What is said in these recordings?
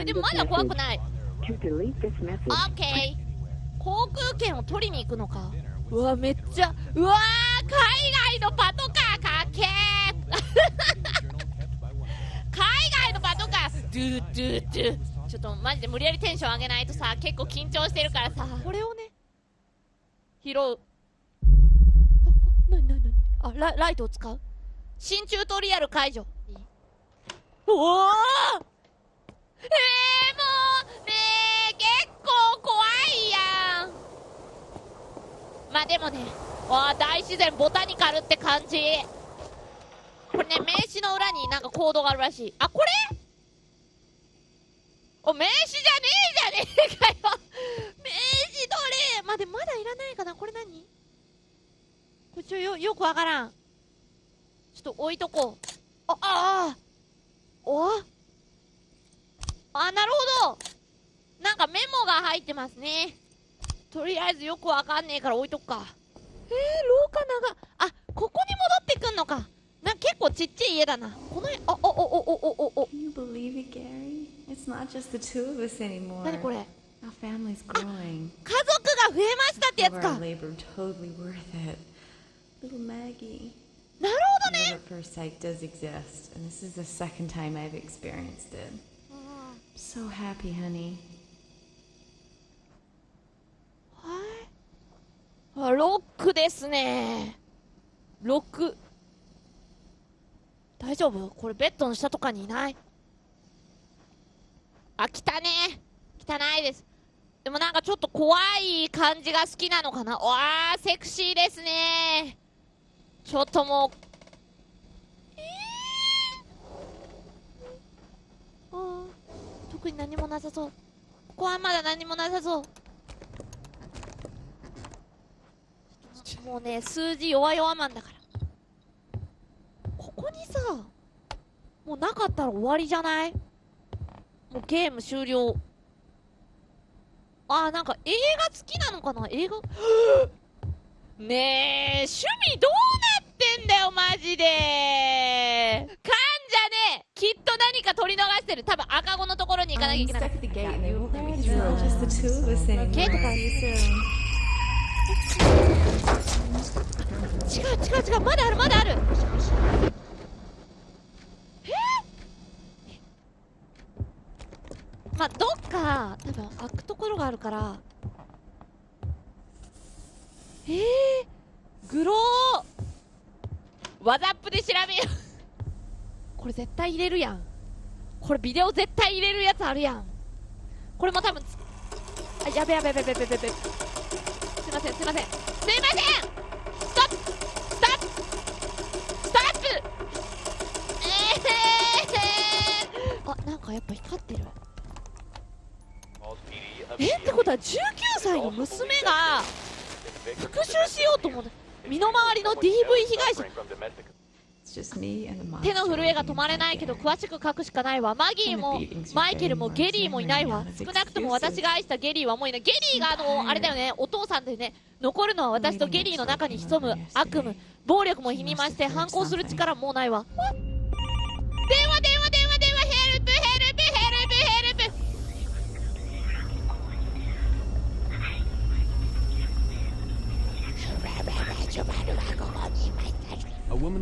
えでもまだ怖く.ない。ー航空券を取りに行くのか。うわめっちゃうわー海外のパトカーかっけ ー。海外のパトカー。ドゥドゥドゥちょっとマジで無理やりテンション上げないとさ結構緊張してるからさ。これをね拾う。あなになになにあラライトを使う？新チュートリアル解除。おおえー、もうねえ結構怖いやんまあでもねわあ大自然ボタニカルって感じ。これね名刺の裏になんかコードがあるらしい。あこれ？お名刺じゃねえじゃねえかよ。名刺どれ。まあでまだいらないかな。これ何？これちょよよくわからん。ちょっと置いとこう。あああ。お？あなるほど。なんかメモが入ってますね。とりあえずよくわかんねえから置いとくかえー、廊下長あここに戻ってくんのかな結構ちっちゃい家だなこの辺あおおおおおおお Can you believe it, Gary? It's not just the two of us anymore. 何これ Our family's growing. 家族が増えましたってやつ Our か labor totally worth it. Little Maggie. なるほど Love ね at first sight does exist, and this is the second time I've experienced it. So happy, honey. はいあロックですね。ロック。大丈夫？これベッドの下とかにいない？あ汚ね。汚いです。でもなんかちょっと怖い感じが好きなのかな？わあセクシーですね。ちょっともう。えー、あー特に何もなさそう。ここはまだ何もなさそう。もうね数字弱々マンだから。ここにさもうなかったら終わりじゃない？もうゲーム終了。あーなんか映画好きなのかな？映画？ねえ趣味どうなってんだよマジで。かんじゃねえ。きっと何か取り逃してる。多分赤子のところに行かなきゃいけない違う違う違うまだあるまだある。え？まあどっか多分開くところがあるから。え？ー、グロー。ワザップで調べよう。これ絶対入れるやん。これビデオ絶対入れるやつあるやん。これも多分あやべやべやべやべやべやべ。いませんすいません。すいません。ストップ。ストップ。ストップ。えー、あなんかやっぱ光ってる。え？ってことは19歳の娘が復讐しようと思って身の回りの DV 被害者。手の震えが止まれないけど詳しく書くしかないわ。マギーもマイケルもゲリーもいないわ。少なくとも私が愛したゲリーはもういない。ゲリーがあのあれだよねお父さんでね残るのは私とゲリーの中に潜む悪夢。暴力も否にまして反抗する力もうないわ。電話電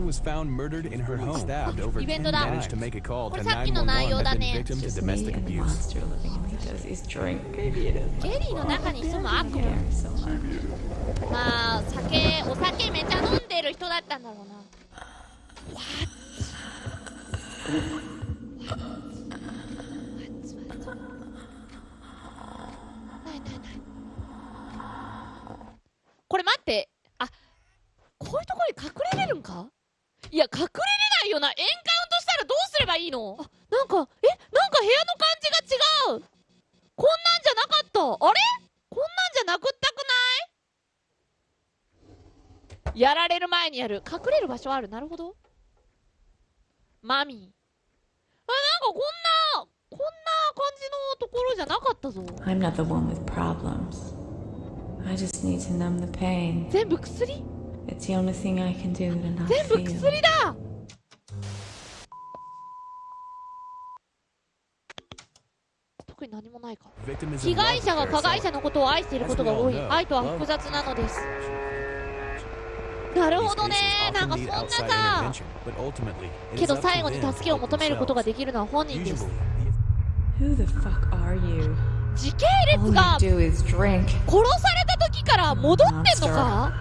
was found murdered in her home, stabbed over イベン10トだ managed to make a call こ to れさっきの内容だ911 had ね been victim to Just me domestic and the abuse. monster living in me does his drink. Maybe it is. ゲリーの中に潜む悪夢 so much. まあ酒お酒めちゃ飲んでる人だったんだろうな What? What? What? ないないないこれ待ってあこういうところに隠れれるんかいや隠れれないよなエンカウントしたらどうすればいいのあなんかえなんか部屋の感じが違うこんなんじゃなかったあれこんなんじゃなくったくないやられる前にる。隠れる場所ある。なるほど。マミー。あなんかこんなこんな感じのところじゃなかったぞ。全部薬？全部薬だ！何もないか被害者が加害者のことを愛していることが多い。愛とは複雑なのです。なるほどね、なんかそんなさ、けど最後に助けを求めることができるのは本人です。時系列が殺された時から戻ってんのか？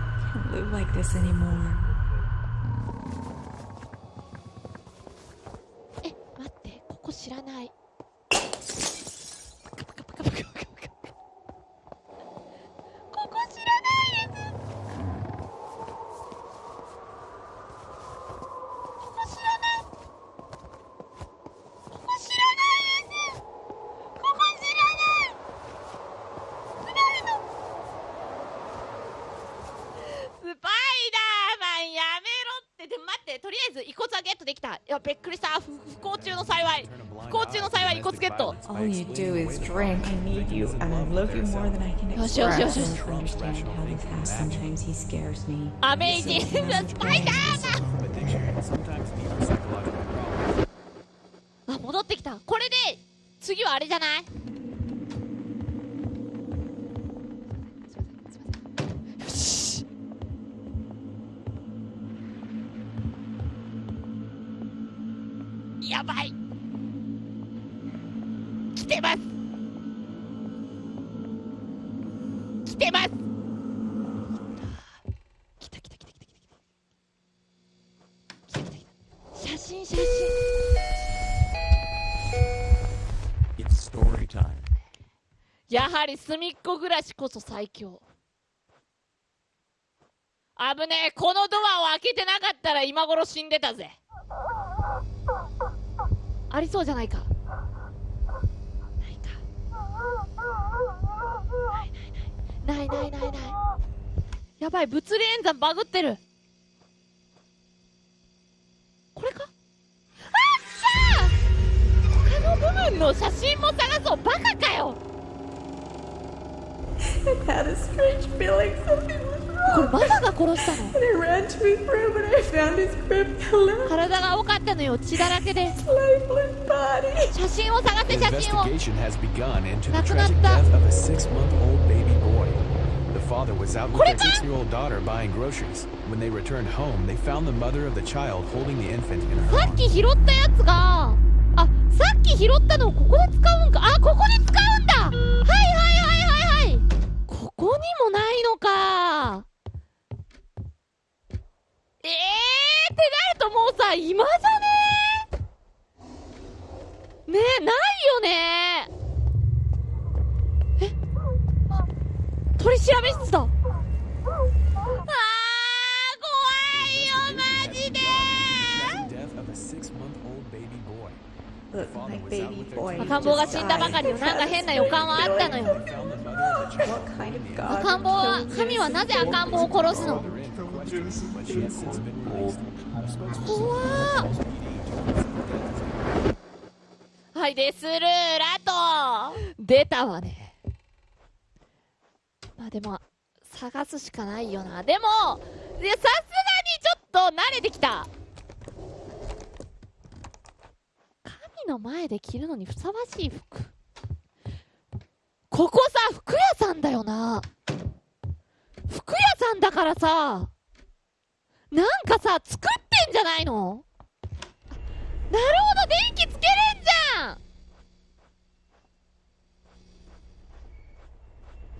ず遺骨はゲットできた。いやびっくりした。不,幸中の幸い。不幸中の幸い遺骨ゲット。よしよしよしよしよしよしよしよしよしよしよしよ来てます来た来た来た来た来た来た来た来た来た写真写真 It's story time. やはり隅っこ暮らしこそ最強危ねえこのドアを開けてなかったら今頃死んでたぜありそうじゃないかないかないないないないないない。やばい物理演算バグってる。これか？あっしゃ他の部分の写真も探そう。バカかよ！これバカが殺したの？体が多かったのよ血だらけで。写真を探って写真を。亡くなった。The father was out with their か six-year-old daughter buying groceries. When they returned home, they found the mother of the child holding the infant in her さっ arms. き拾ったやつがあさっき拾ったのをここで使うんかあここで使うんだはいはいはいはいはいここにもないのかえーってなるともうさ今じゃねえねえないよねえ取り調べ室だあー怖いよマジで。赤ん坊が死んだばかりよなんか変な予感はあったのよ。赤ん坊は神はなぜ赤ん坊を殺すの？はいデスルーラト出たわね。あでも探すしかないよな。でもさすがにちょっと慣れてきた。神の前で着るのにふさわしい服。ここさ服屋さんだよな。服屋さんだからさなんかさ作ってんじゃないの？なるほど電気つけれんじゃん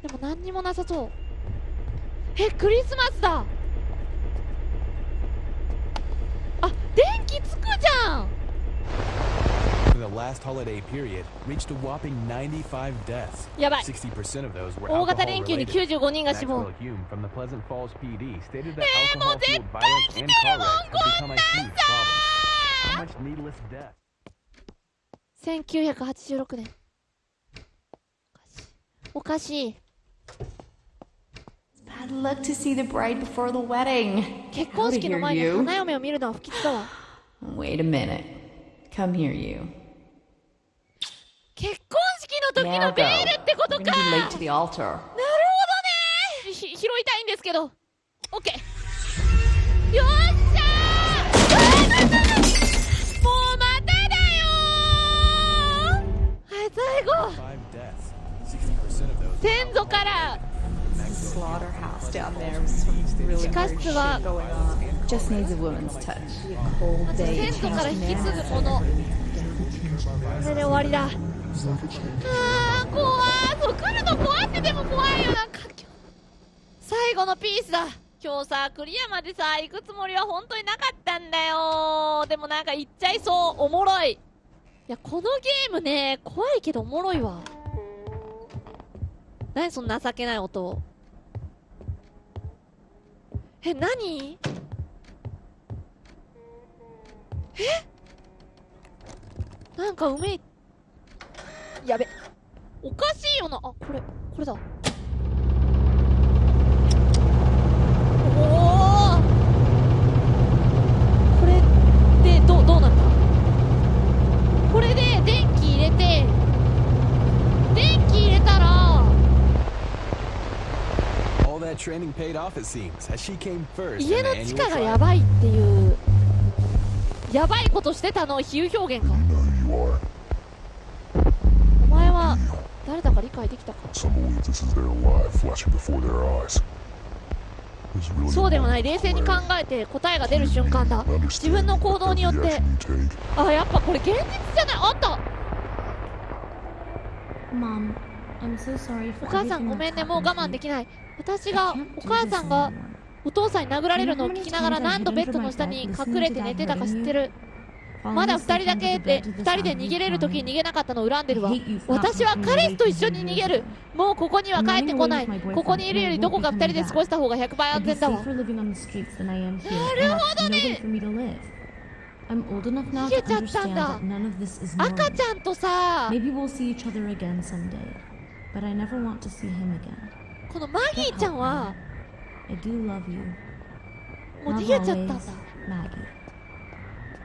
でも何にもなさそうえクリスマスだあ電気つくじゃん the last holiday period, reached a whopping 95 deaths. やばい60% of those were 大型連休に related. 95人が死亡えー、もう絶対来てるもんこんなんさ problem. How much needless death? 1986年おかしい Bad luck to see the bride before the wedding. 結婚式の前に.花嫁を見るのは不吉だわ Wait a minute. Come here, you. 結婚式の時のベールってこと We're か gonna be な late る to the altar. ほどねひ拾いたいんですけどオッケーよっしゃーあーなんだもうまただよーはい最後先祖から。地下室は先祖から引き継ぐものこれで終わりだ。あー怖ーそう来るの怖ってでも怖いよな。んか最後のピースだ。今日さクリアまでさ行くつもりは本当になかったんだよ。でもなんか行っちゃいそう。おもろい。いやこのゲームね怖いけどおもろいわ何その情けない音え何？え？なんかうめいやべ。おかしいよな。あこれこれだおおこれでどうどうなったこれで電気入れて電気入れたら All that training paid off, it seems, as she came first. 家の地下がやばいっていうやばいことしてたの比喩表現かお前は誰だか理解できたか？そうでもない冷静に考えて答えが出る瞬間だ。自分の行動によって。あやっぱこれ現実じゃない？あった！お母さんごめんねもう我慢できない。私がお母さんがお父さんに殴られるのを聞きながら何度ベッドの下に隠れて寝てたか知ってる。まだ2人だけで2人で逃げれる時に逃げなかったのを恨んでるわ。私は彼氏と一緒に逃げる。もうここには帰ってこない。ここにいるよりどこか2人で過ごした方が100倍安全だわ。なるほどね。ひえちゃったんだ。赤ちゃんとさこのマギーちゃんは.もう逃げちゃったんだ.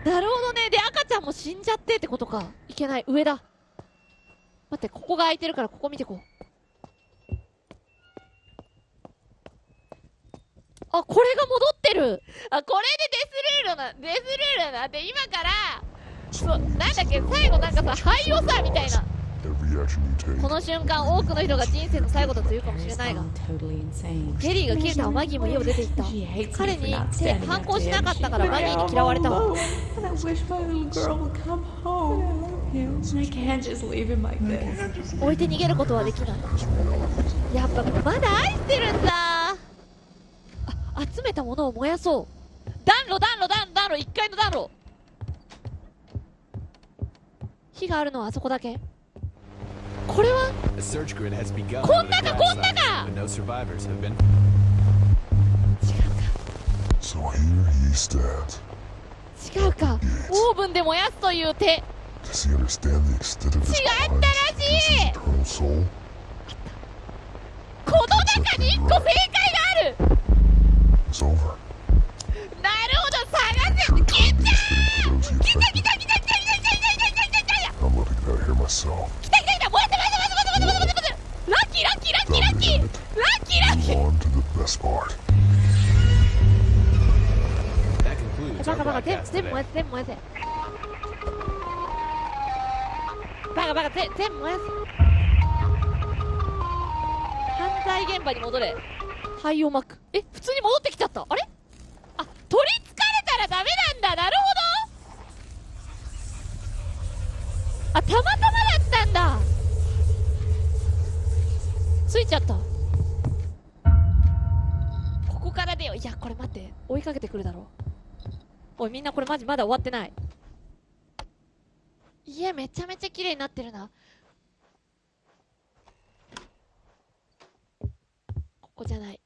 なるほどね。で赤ちゃんも死んじゃってってことか。いけない。上だ。待ってここが空いてるからここ見てこう。あこれが戻ってる。あこれでデスルールなデスルールなで今からそうなんだっけ最後なんかさ廃をさみたいなこの瞬間多くの人が人生の最後だというかもしれないがケリーが消えたマギーも家を出て行った。彼に反抗しなかったからマギーに嫌われたわ。置いて逃げることはできない。やっぱまだ愛してるんだ。集めたものを燃やそう。暖炉暖炉暖炉1階の暖炉。火があるのはあそこだけ。これは？こんなかこんなか！違うか。オーブンで燃やすという手。違ったらしいこの中に1個正解がある。なるほど探せ。ラッキーラッキーラッキーラッキーバカバカ全部燃やせ全部燃やせバカバカ全部燃やせ犯罪現場に戻れ灰をまくえ普通に戻ってきちゃった。あれ？あ取りつかれたらダメなんだ。なるほど。あたまたまだったんだ。ついちゃった。ここから出よ。ういやこれ待って。追いかけてくるだろおいみんなこれマジまだ終わってない。家めちゃめちゃ綺麗になってるな。ここじゃない。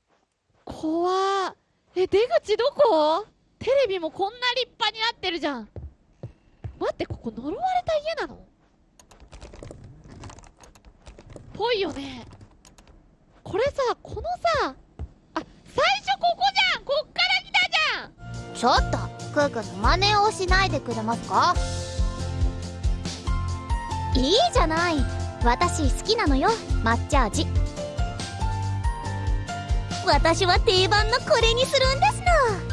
怖ーえ出口どこ？テレビもこんな立派になってるじゃん。待ってここ呪われた家なの？ぽいよね。これさこのさあ最初ここじゃんこっから来たじゃん。ちょっとクー君の真似をしないでくれますか？いいじゃない。私好きなのよ抹茶味私は定番のこれにするんですの